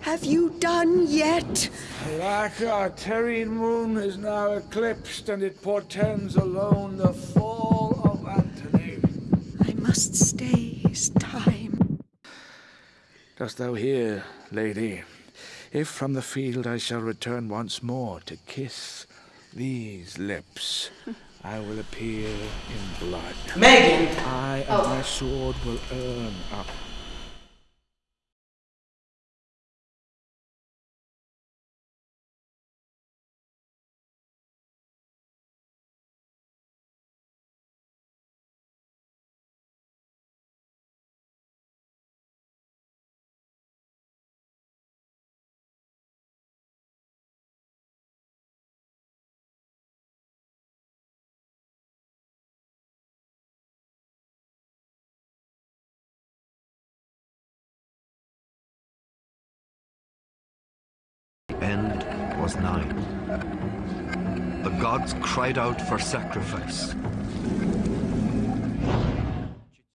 have you done yet? Like our terrene moon is now eclipsed, and it portends alone the fall of Antony. I must stay his time. Dost thou hear, lady? If from the field I shall return once more to kiss these lips, I will appear in blood. Megan! I and Oh. my sword will earn up. Nigh. The gods cried out for sacrifice.